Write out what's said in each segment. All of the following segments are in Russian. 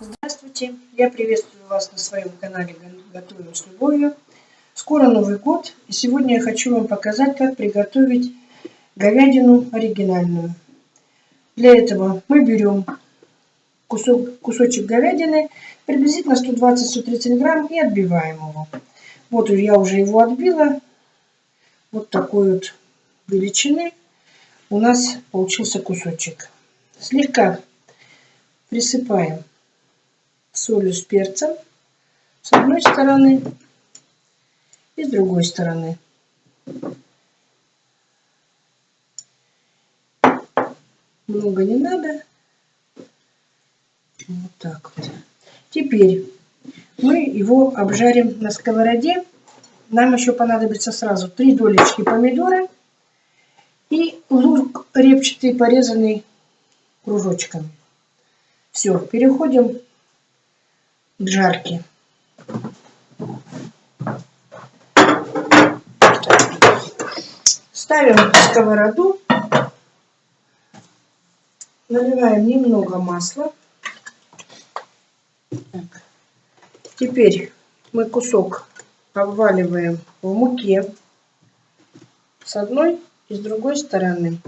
Здравствуйте! Я приветствую вас на своем канале Готовим с любовью. Скоро Новый год, и сегодня я хочу вам показать, как приготовить говядину оригинальную. Для этого мы берем кусок, кусочек говядины, приблизительно 120-130 грамм, и отбиваем его. Вот я уже его отбила. Вот такой вот величины у нас получился кусочек. Слегка присыпаем солью с перцем с одной стороны и с другой стороны. Много не надо. Вот так вот. Теперь мы его обжарим на сковороде. Нам еще понадобится сразу три долечки помидора и лук репчатый, порезанный кружочками. Все, переходим к жарке. Ставим сковороду, наливаем немного масла. Так. Теперь мы кусок обваливаем в муке с одной и с другой стороны.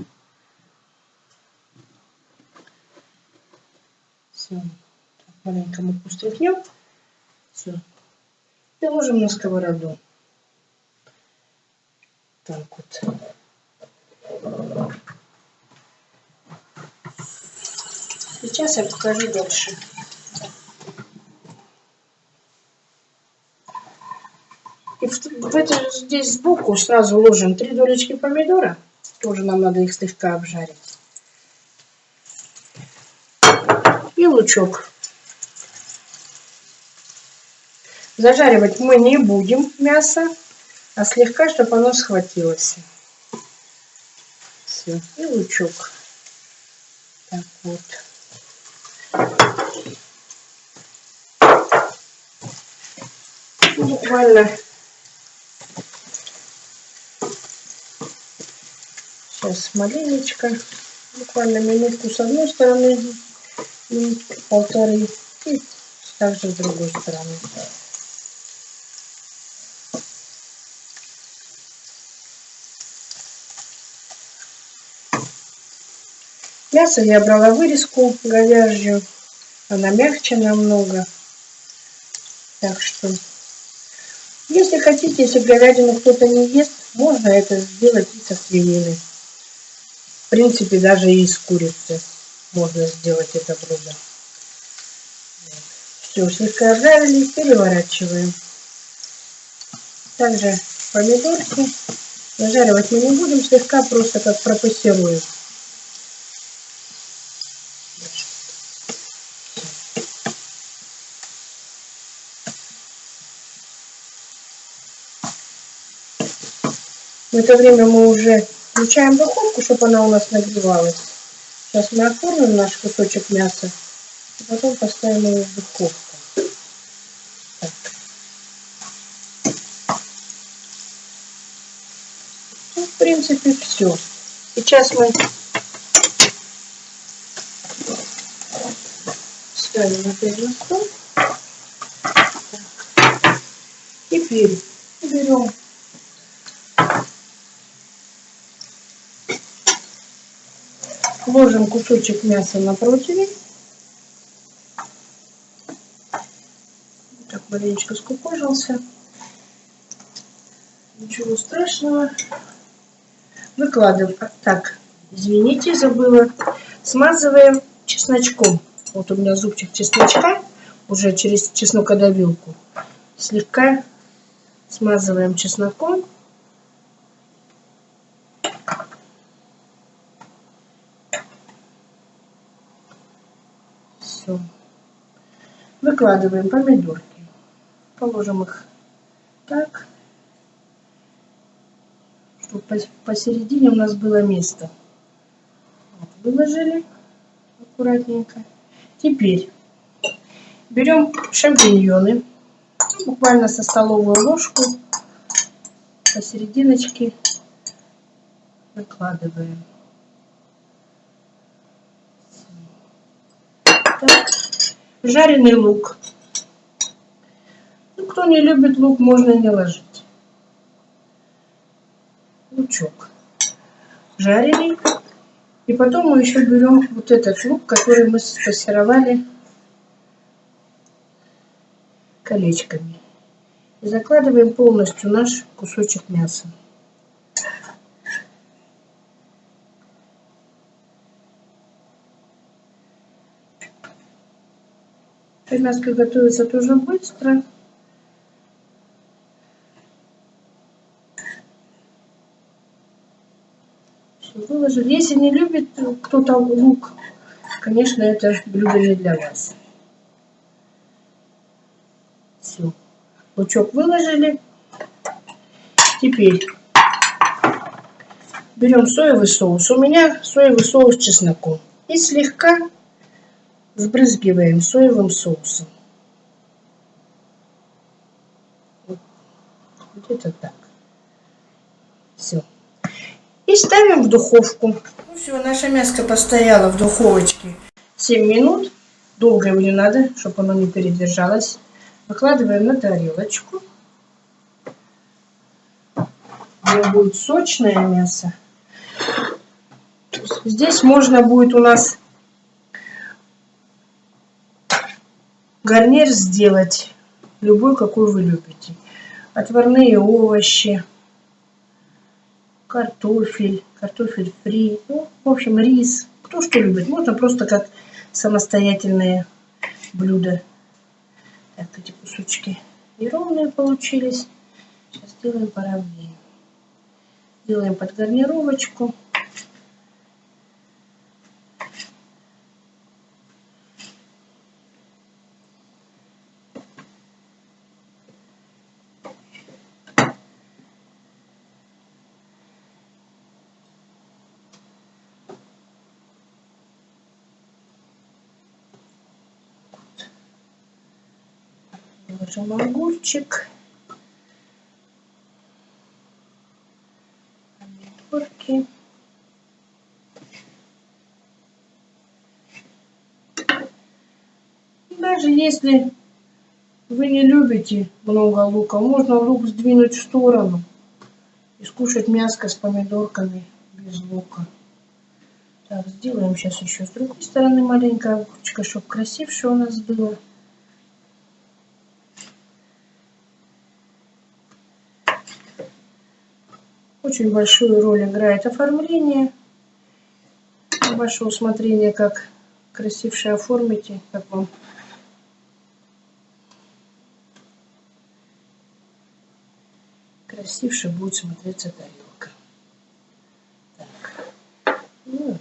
Все. Маленько муку стряхнем. Все. И ложим на сковороду. Так вот. Сейчас я покажу дальше. И в, в это, здесь сбоку сразу ложим три долечки помидора. Тоже нам надо их слегка обжарить. И лучок. Зажаривать мы не будем мясо, а слегка, чтобы оно схватилось. Все. И лучок. Так вот. Буквально сейчас маленечко, буквально минутку с одной стороны, и полторы, и также с другой стороны. Мясо я брала вырезку говяжью. Она мягче намного. Так что, если хотите, если говядину кто-то не ест, можно это сделать и со свинины. В принципе, даже и из курицы можно сделать это блюдо. Все, слегка обжарили, переворачиваем. Также помидорки. Зажаривать мы не будем, слегка просто как пропассируем. В это время мы уже включаем духовку, чтобы она у нас нагревалась. Сейчас мы оформим наш кусочек мяса, и потом поставим его в духовку. Так. Ну, в принципе, все. Сейчас мы ставим опять на стол. Теперь берем Ложим кусочек мяса на противень. Так, маленечко скукожился. Ничего страшного. Выкладываем. Так, извините, забыла. Смазываем чесночком. Вот у меня зубчик чесночка. Уже через чеснокодавилку. Слегка смазываем чесноком. Все. Выкладываем помидорки. Положим их так, чтобы посередине у нас было место. Выложили аккуратненько. Теперь берем шампиньоны, буквально со столовую ложку посерединочке выкладываем. Так. Жареный лук. Ну, кто не любит лук, можно не ложить. Лучок. Жареный. И потом мы еще берем вот этот лук, который мы спассеровали колечками. И закладываем полностью наш кусочек мяса. Мяско готовится тоже быстро. выложили. Если не любит кто-то лук, конечно, это блюдо не для вас. Все. Лучок выложили. Теперь берем соевый соус. У меня соевый соус с чесноком. И слегка сбрызгиваем соевым соусом. Где-то так. Все. И ставим в духовку. Ну все, наше мяско постояло в духовочке 7 минут. Долго его не надо, чтобы оно не передержалось. Выкладываем на тарелочку. Где будет сочное мясо. Здесь можно будет у нас гарнир сделать любой, какой вы любите. Отварные овощи, картофель, картофель фри, ну, в общем, рис. Кто что любит. Можно просто как самостоятельные блюда. Так, эти кусочки неровные получились. Сейчас сделаем поровнее. Делаем под гарнировочку. Положим огурчик. Помидорки. Даже если вы не любите много лука, можно лук сдвинуть в сторону и скушать мяско с помидорками без лука. Так, сделаем сейчас еще с другой стороны маленькое огурчика, чтобы красивше у нас было. Очень большую роль играет оформление. Ваше усмотрение, как красивше оформите, как вам красивше будет смотреться тарелка. Так. Ну,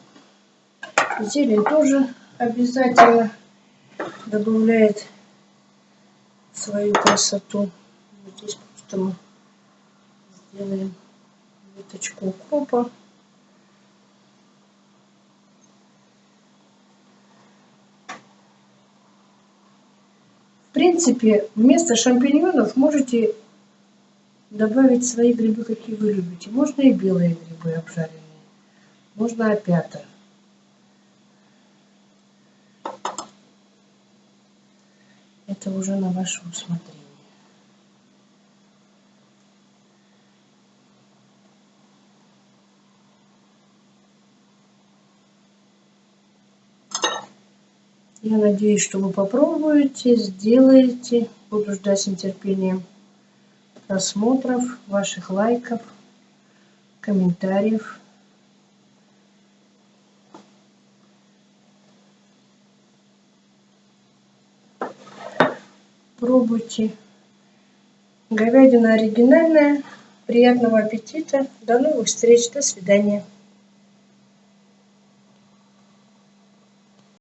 зелень тоже обязательно добавляет свою красоту. Вот здесь просто мы сделаем веточку укропа. В принципе, вместо шампиньонов можете добавить свои грибы, какие вы любите. Можно и белые грибы обжаренные, можно опята. Это уже на ваше усмотрение. Я надеюсь, что вы попробуете, сделаете. Буду ждать с нетерпением просмотров, ваших лайков, комментариев. Пробуйте. Говядина оригинальная. Приятного аппетита. До новых встреч. До свидания.